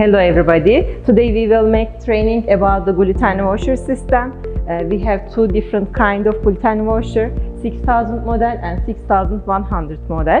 Hello everybody. Today we will make training about the gluten washer system. Uh, we have two different kind of gluten washer, 6000 model and 6100 model.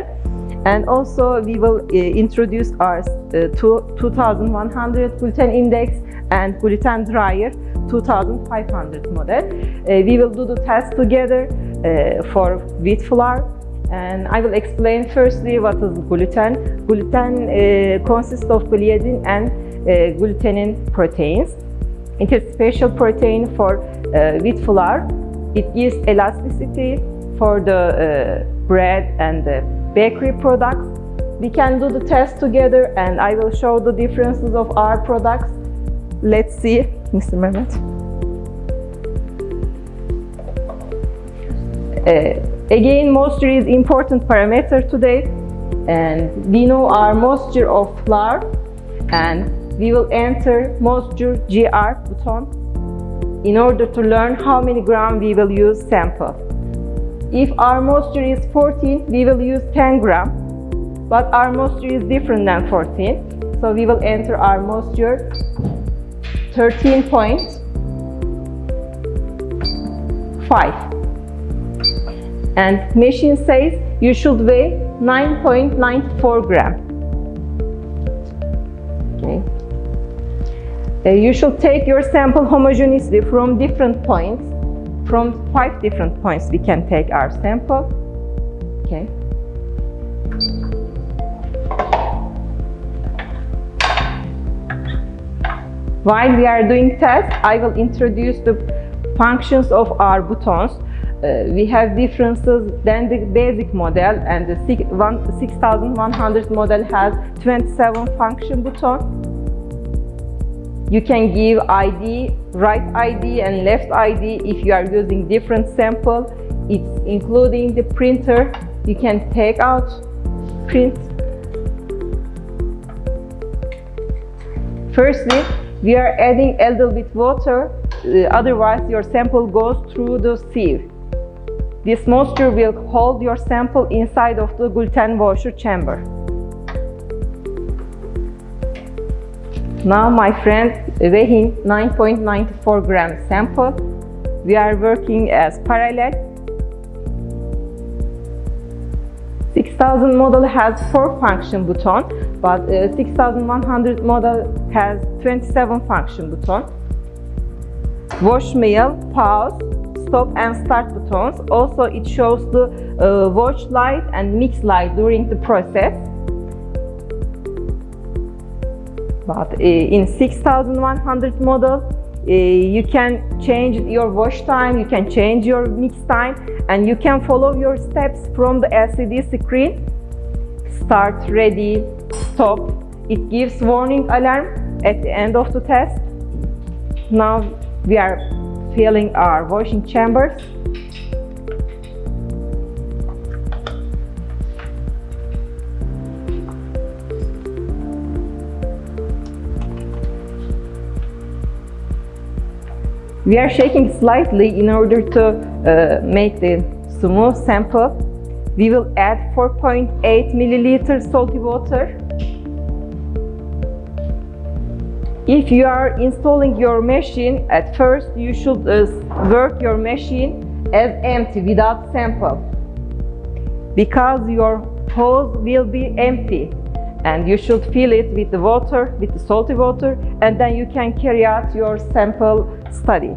And also we will uh, introduce our uh, two, 2100 gluten index and gluten dryer 2500 model. Uh, we will do the test together uh, for wheat flour and I will explain firstly what is gluten. Gluten uh, consists of gliadin and uh, glutenin proteins. It is special protein for uh, wheat flour. It gives elasticity for the uh, bread and the bakery products. We can do the test together and I will show the differences of our products. Let's see, Mr. Mehmet. Again, moisture is important parameter today and we know our moisture of flour and we will enter moisture GR button in order to learn how many gram we will use sample. If our moisture is 14, we will use 10 gram, but our moisture is different than 14. So we will enter our moisture 13.5 and machine says you should weigh 9.94 gram. Okay. Uh, you should take your sample homogeneously from different points. From five different points we can take our sample. Okay. While we are doing test, I will introduce the functions of our buttons uh, we have differences than the basic model and the 6100 model has 27 function button. You can give ID, right ID and left ID if you are using different sample. It's including the printer. You can take out, print. Firstly, we are adding a little bit water, uh, otherwise your sample goes through the sieve. This moisture will hold your sample inside of the gluten washer chamber. Now my friend weighing 9.94 gram sample. We are working as parallel. 6000 model has 4 function button, but uh, 6100 model has 27 function button. Wash meal, pause, stop and start buttons. Also, it shows the uh, watch light and mix light during the process. But uh, in 6100 model, uh, you can change your wash time, you can change your mix time, and you can follow your steps from the LCD screen. Start, ready, stop. It gives warning alarm at the end of the test. Now we are filling our washing chambers. We are shaking slightly in order to uh, make the smooth sample. We will add 4.8 milliliter salty water If you are installing your machine, at first you should uh, work your machine as empty without sample because your hose will be empty and you should fill it with the water, with the salty water and then you can carry out your sample study.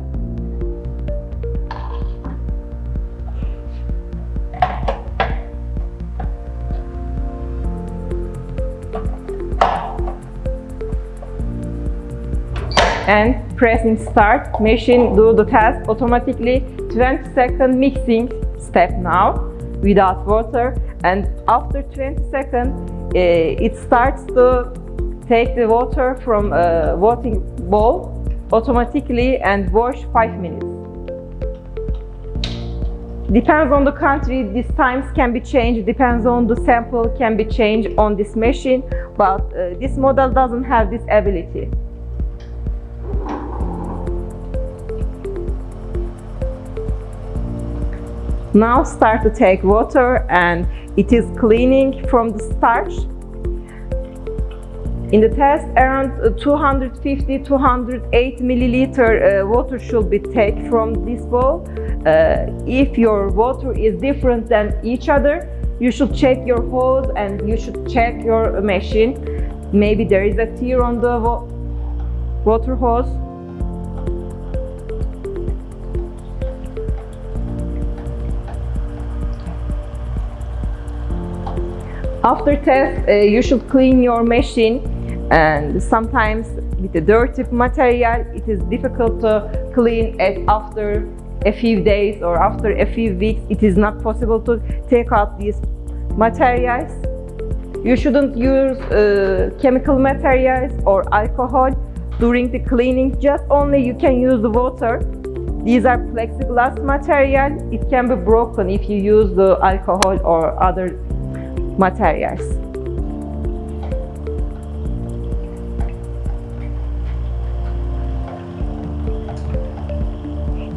And pressing start, machine do the test automatically. 20 second mixing step now without water. And after 20 seconds uh, it starts to take the water from a watering bowl automatically and wash 5 minutes. Depends on the country, these times can be changed, depends on the sample can be changed on this machine, but uh, this model doesn't have this ability. Now start to take water and it is cleaning from the starch. In the test, around 250-208 milliliter uh, water should be taken from this bowl. Uh, if your water is different than each other, you should check your hose and you should check your machine. Maybe there is a tear on the water hose. After test, uh, you should clean your machine and sometimes with the dirty material, it is difficult to clean it after a few days or after a few weeks. It is not possible to take out these materials. You shouldn't use uh, chemical materials or alcohol during the cleaning. Just only you can use the water. These are plexiglass material. It can be broken if you use the alcohol or other materials.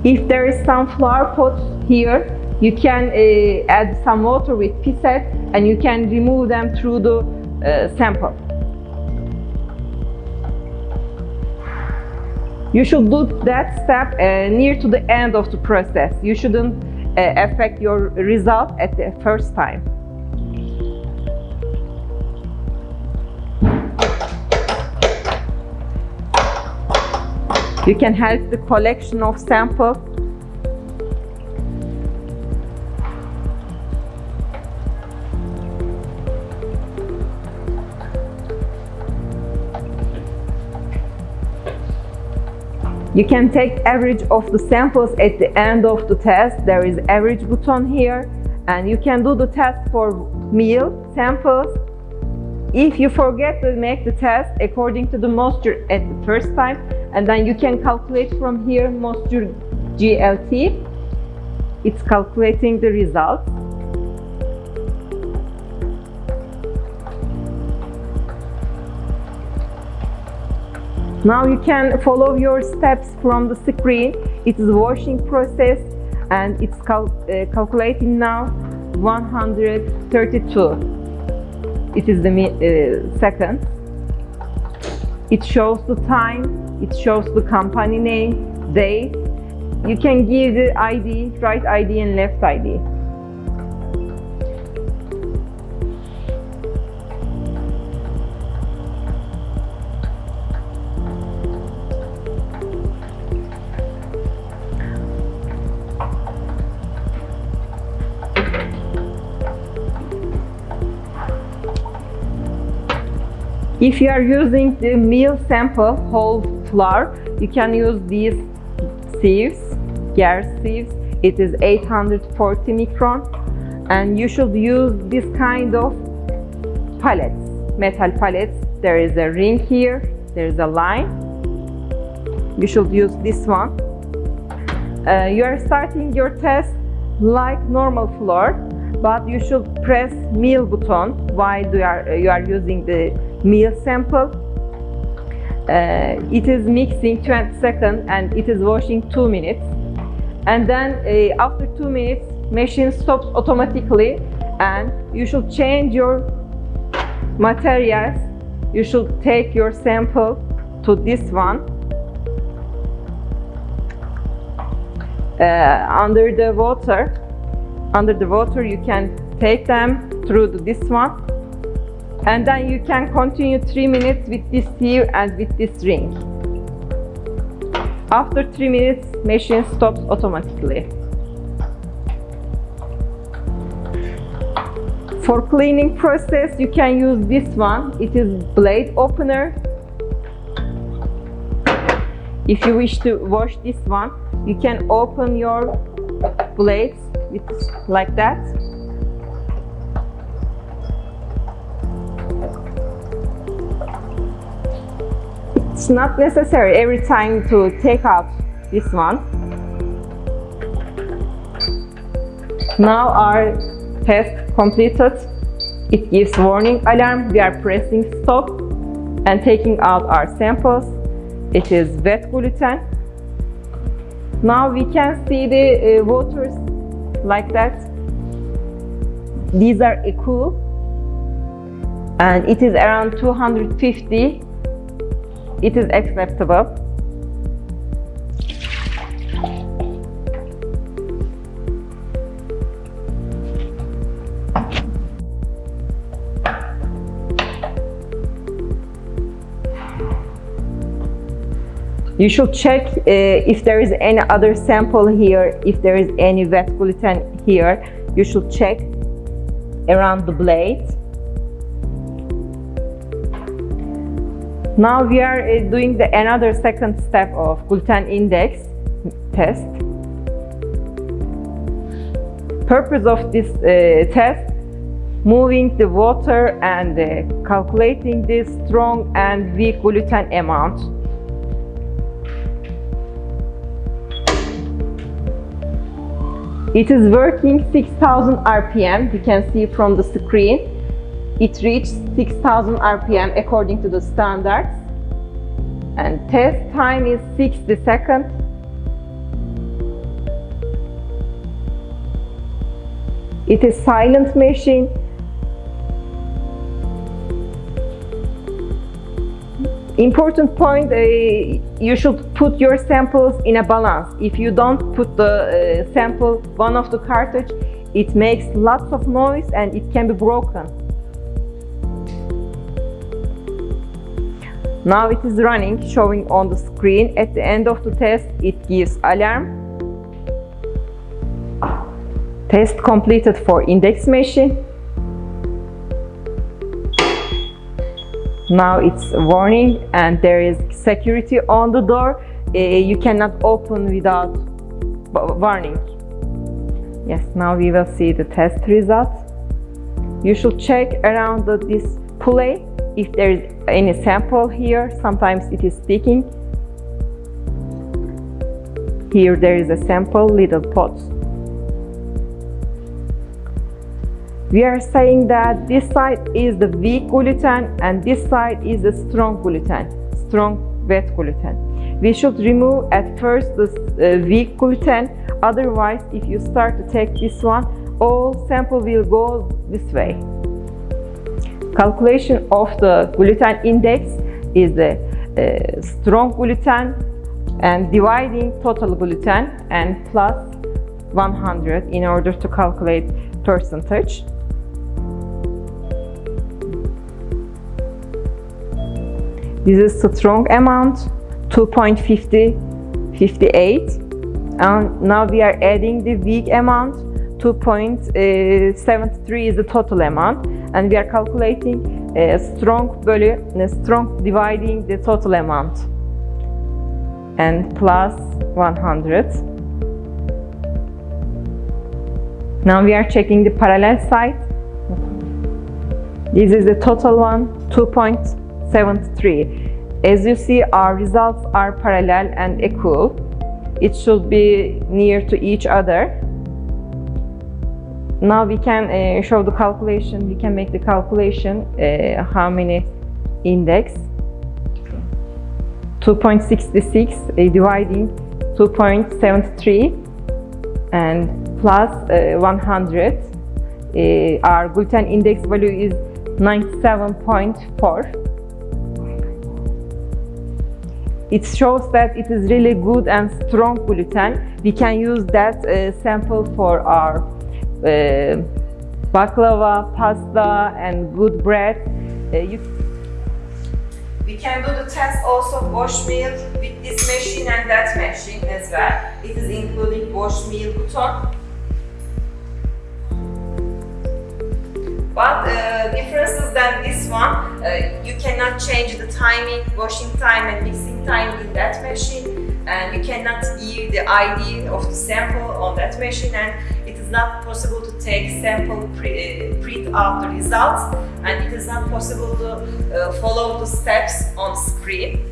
If there is some flower pots here, you can uh, add some water with pipette and you can remove them through the uh, sample. You should do that step uh, near to the end of the process. You shouldn't uh, affect your result at the first time. You can help the collection of samples You can take average of the samples at the end of the test. There is average button here. And you can do the test for meal samples. If you forget to make the test according to the moisture at the first time, and then you can calculate from here moisture GLT, it's calculating the result. Now you can follow your steps from the screen. It is washing process and it's cal uh, calculating now 132 it is the uh, second. It shows the time, it shows the company name, date. You can give the ID, right ID and left ID. If you are using the meal sample whole flour, you can use these sieves, gear sieves. It is 840 micron and you should use this kind of pallets, metal pallets. There is a ring here, there is a line. You should use this one. Uh, you are starting your test like normal flour, but you should press meal button while you are, you are using the meal sample. Uh, it is mixing 20 seconds and it is washing 2 minutes. And then uh, after 2 minutes, machine stops automatically and you should change your materials. You should take your sample to this one. Uh, under the water, under the water you can take them through this one and then you can continue 3 minutes with this sieve and with this ring. After 3 minutes, machine stops automatically. For cleaning process, you can use this one. It is blade opener. If you wish to wash this one, you can open your blades with, like that It's not necessary every time to take out this one. Now our test completed. It gives warning alarm. We are pressing stop and taking out our samples. It is wet gluten. Now we can see the uh, waters like that. These are cool and it is around 250 it is acceptable You should check uh, if there is any other sample here, if there is any wet gluten here. You should check around the blade. Now we are uh, doing the another second step of gluten index test. Purpose of this uh, test moving the water and uh, calculating the strong and weak gluten amount It is working 6000 RPM. You can see from the screen. It reached 6000 RPM according to the standards. And test time is 60 seconds. It is silent machine Important point, uh, you should put your samples in a balance. If you don't put the uh, sample one of the cartridge, it makes lots of noise and it can be broken. Now it is running, showing on the screen. At the end of the test, it gives alarm. Test completed for index machine. Now it's warning and there is security on the door. Uh, you cannot open without warning. Yes, now we will see the test results. You should check around the display if there is any sample here. Sometimes it is sticking. Here there is a sample, little pots. we are saying that this side is the weak gluten and this side is the strong gluten, strong wet gluten. We should remove at first the uh, weak gluten, otherwise if you start to take this one, all sample will go this way. Calculation of the gluten index is the strong gluten and dividing total gluten and plus 100 in order to calculate percentage. This is the strong amount, 2.5058. And now we are adding the weak amount, 2.73 eh, is the total amount. And we are calculating a strong value, a strong dividing the total amount. And plus 100. Now we are checking the parallel side. This is the total one, 2.73. As you see, our results are parallel and equal. It should be near to each other. Now we can uh, show the calculation, we can make the calculation uh, how many index. 2.66 uh, dividing 2.73 and plus uh, 100. Uh, our gluten index value is 97.4 it shows that it is really good and strong gluten. We can use that uh, sample for our uh, baklava, pasta and good bread. Uh, you we can do the test also wash meal with this machine and that machine as well. It is including wash meal button. But uh, differences than this one, uh, you cannot change the timing, washing time and mixing time in that machine and you cannot give the ID of the sample on that machine and is not possible to take sample uh, print out the results and it is not possible to uh, follow the steps on screen.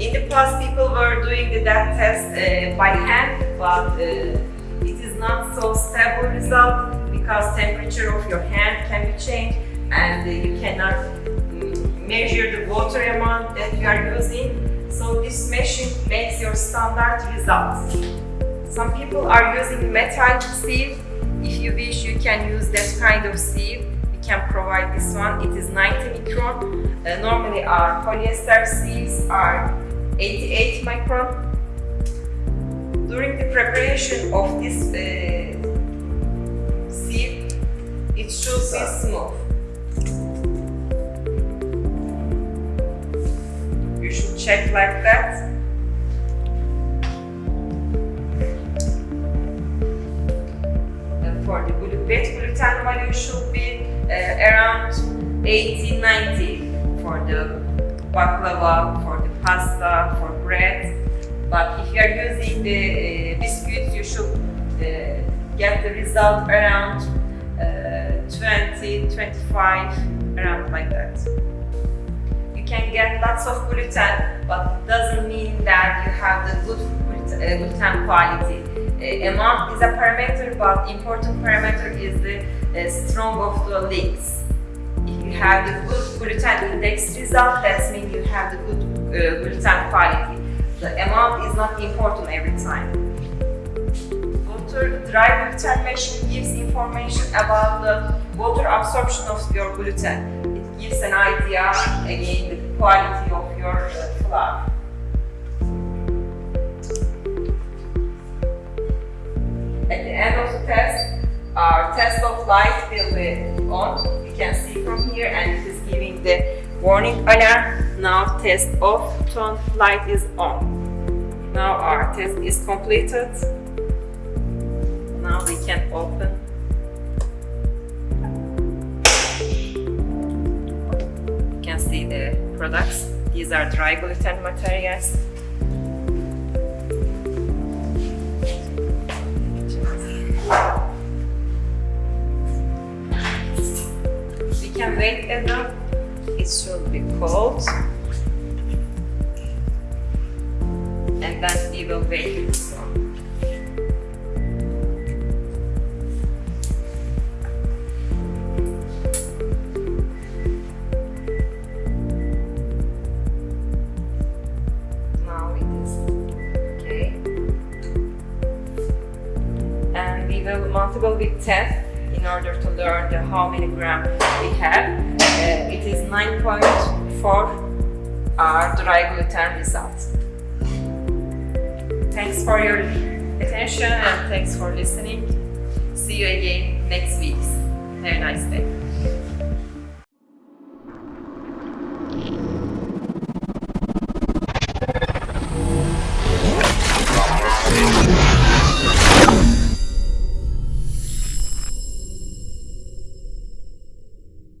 In the past, people were doing the DAT test uh, by hand, but uh, it is not so stable result because temperature of your hand can be changed and you cannot um, measure the water amount that you are using. This machine makes your standard results. Some people are using metal sieve If you wish, you can use that kind of sieve. We can provide this one. It is 90 micron. Uh, normally our polyester sieves are 88 micron. During the preparation of this uh, sieve, it should be smooth. Check like that. And for the wet gluten value should be uh, around 80 90 for the baklava, for the pasta, for bread. But if you are using the uh, biscuits, you should uh, get the result around uh, 20, 25, around like that. Get lots of gluten, but doesn't mean that you have the good gluten, uh, quality amount is a parameter, but important parameter is the uh, strong of the legs. If you have the good gluten index result, that means you have the good uh, gluten quality. The amount is not important every time. Water dry gluten machine gives information about the water absorption of your gluten. It gives an idea, again, the quality of your uh, flour. At the end of the test, our test of light will be on. You can see from here and it is giving the warning alarm. Now test of turn light is on. Now our test is completed. Now we can open. Products. These are dry gluten materials. We will multiple with 10 in order to learn the how many gram we have. Uh, it is 9.4 our dry gluten results. Thanks for your attention and thanks for listening. See you again next week. Have a nice day.